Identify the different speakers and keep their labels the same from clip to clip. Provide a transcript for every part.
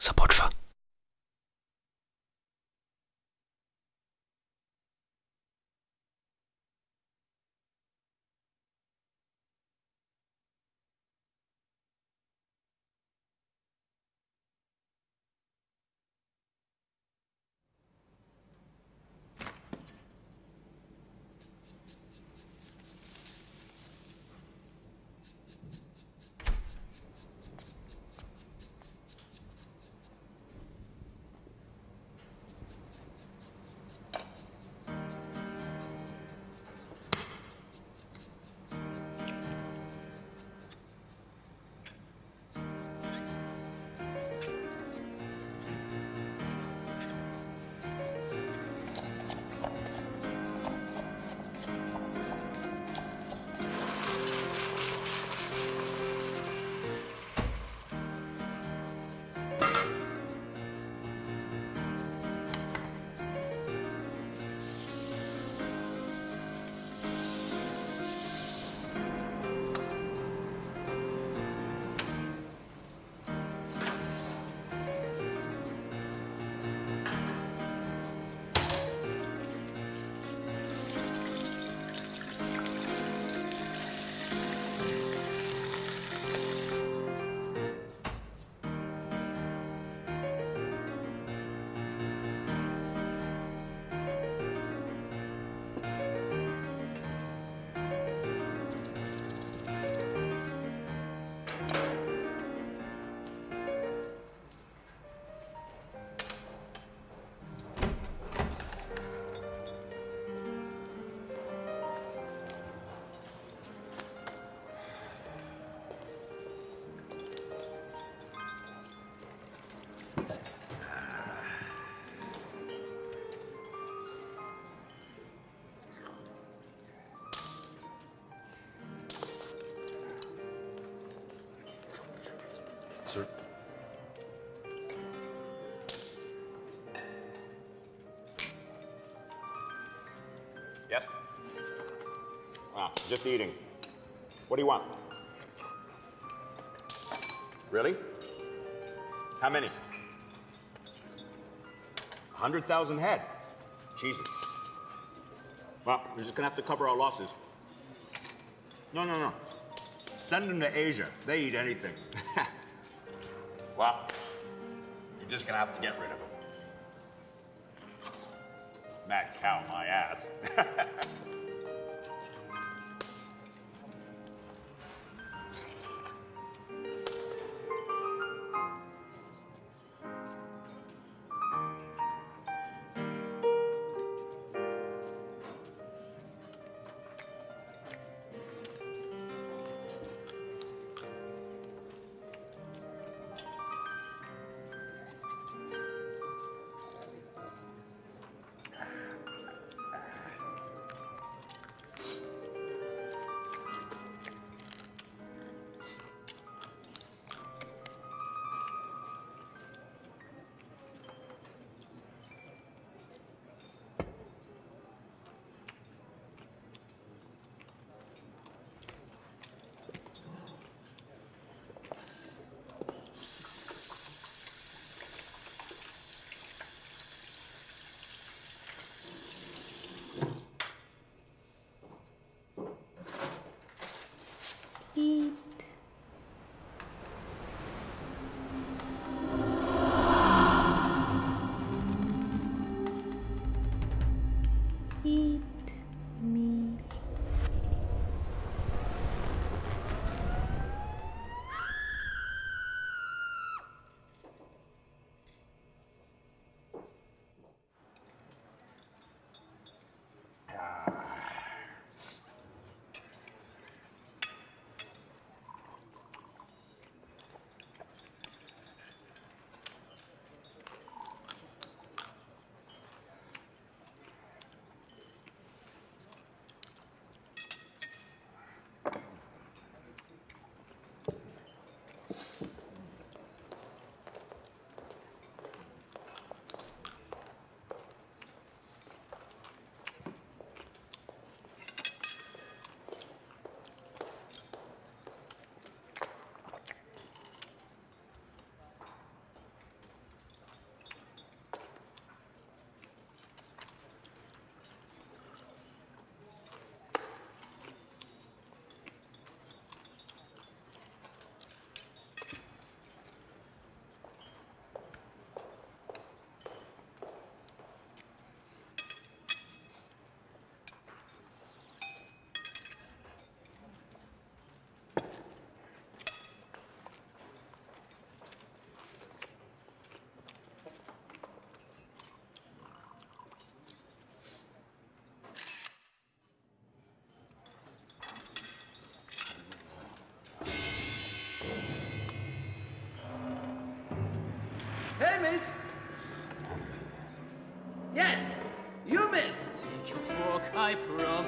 Speaker 1: Support
Speaker 2: for Ah, just eating. What do you want? Really? How many? 100,000 head. Jesus. Well, we're just gonna have to cover our losses. No, no, no. Send them to Asia. They eat anything. well, you're just gonna have to get rid of them. Mad cow, my ass.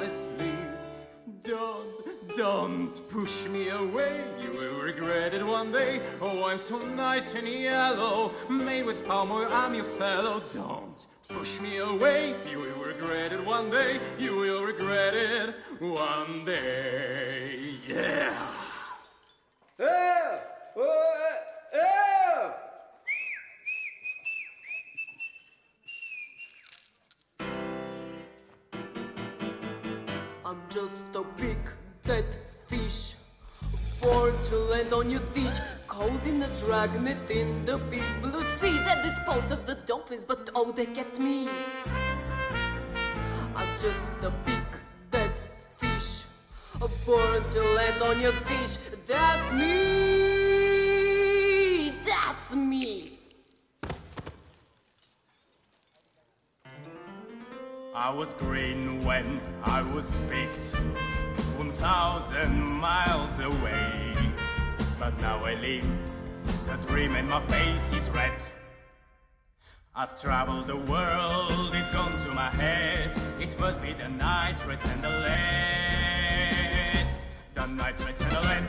Speaker 1: promise, please. Don't, don't push me away. You will regret it one day. Oh, I'm so nice and yellow, made with palm oil. I'm your fellow. Don't push me away. You will regret it one day. You will regret it one day. Yeah.
Speaker 3: Oh,
Speaker 4: on your dish. Caught in the dragnet in the big blue sea That dispose of the dolphins but oh they kept me. I'm just a big dead fish. Born to land on your dish. That's me. That's me.
Speaker 1: I was green when I was picked 1,000 miles away. But now I live the dream and my face is red. I've traveled the world, it's gone to my head. It must be the nitrates and the lead. The nitrates and the lead.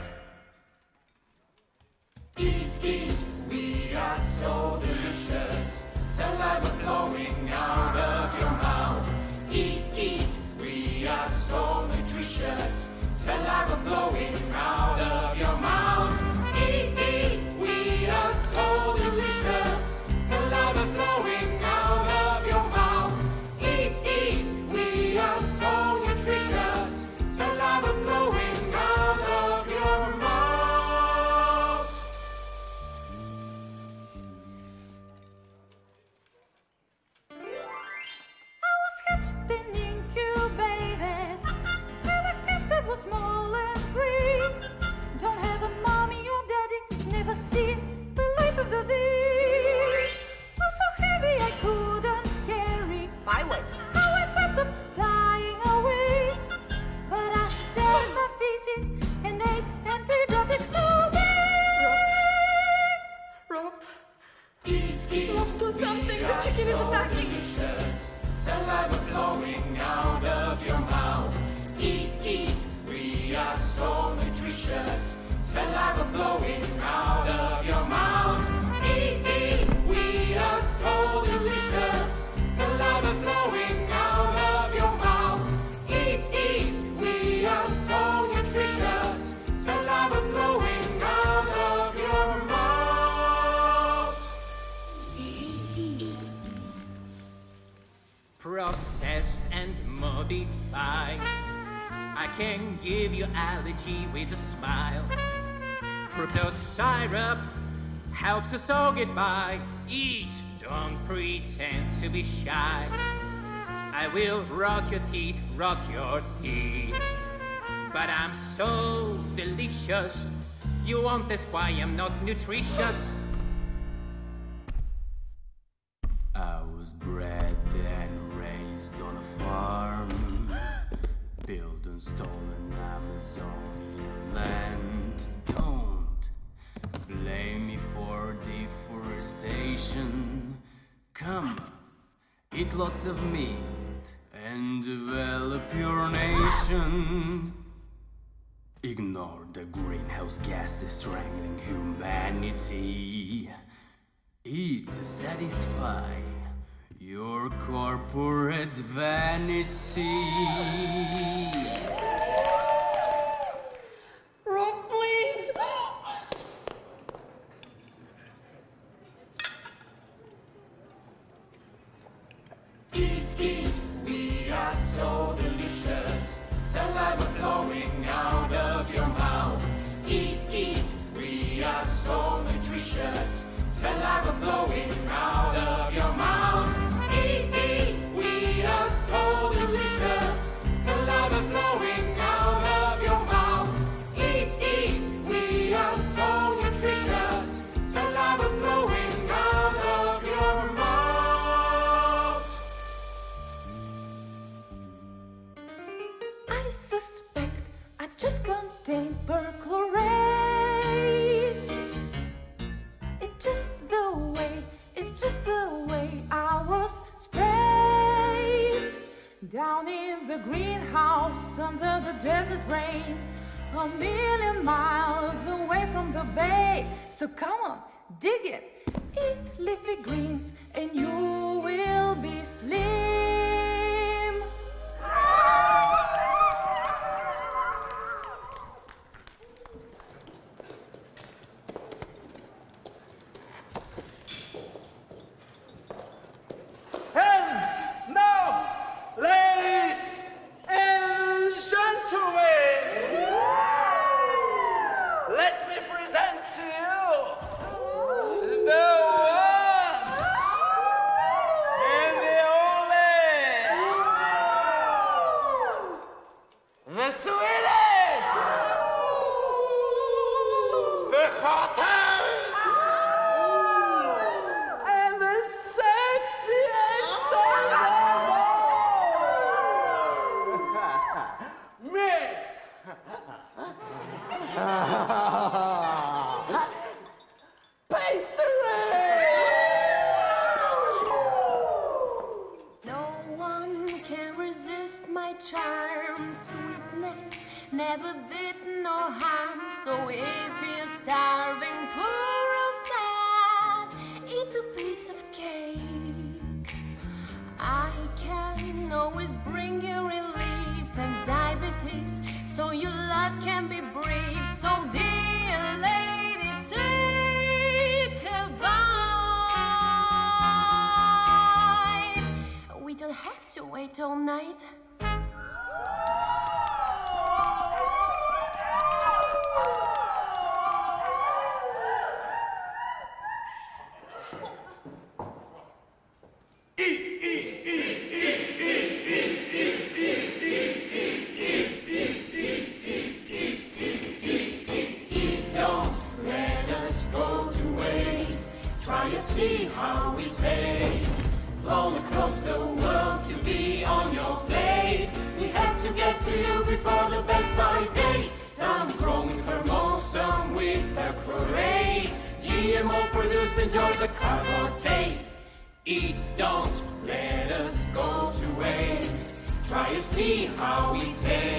Speaker 1: Can give you allergy with a smile. Fructose syrup helps us all get by. Eat, don't pretend to be shy. I will rock your teeth, rock your teeth. But I'm so delicious. You won't ask why I'm not nutritious. I was bred and raised on a farm, stolen Amazonian land. Don't blame me for deforestation. Come, eat lots of meat and develop your nation. Ignore the greenhouse gases strangling humanity. Eat to satisfy your corporate vanity.
Speaker 5: greenhouse under the desert rain A million miles away from the bay. So come on, dig it. Eat leafy greens and you will be
Speaker 3: sleeping. All
Speaker 4: night?
Speaker 1: just enjoy the cardboard taste. Eat, don't let us go to waste. Try and see how we taste.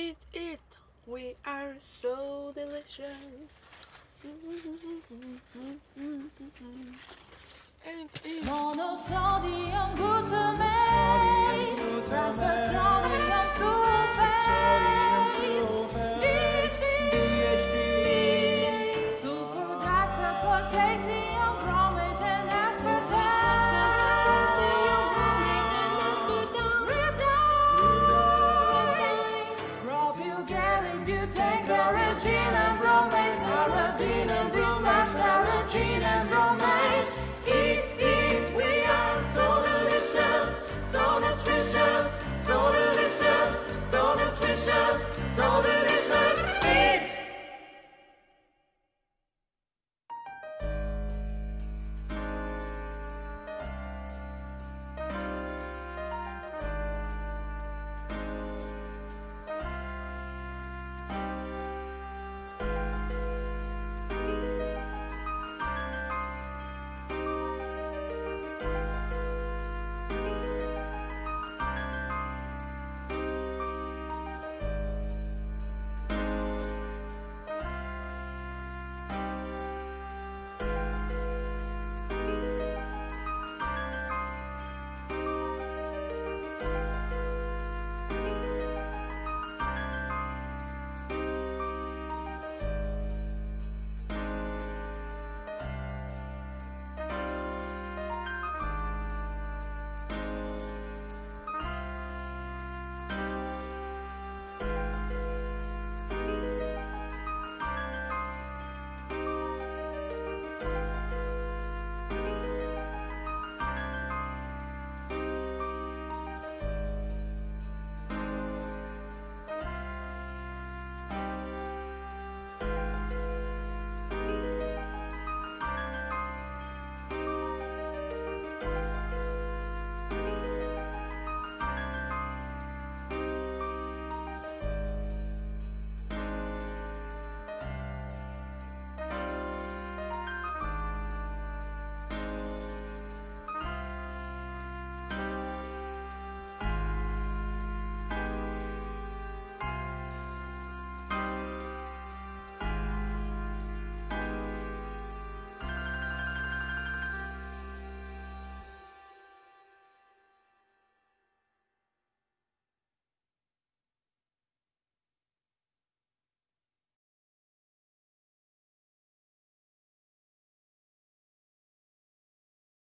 Speaker 4: eat, it, We are so delicious. Eat, eat.
Speaker 5: Monosodium glutamate. Transfer sodium sulfate.